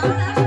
好了来了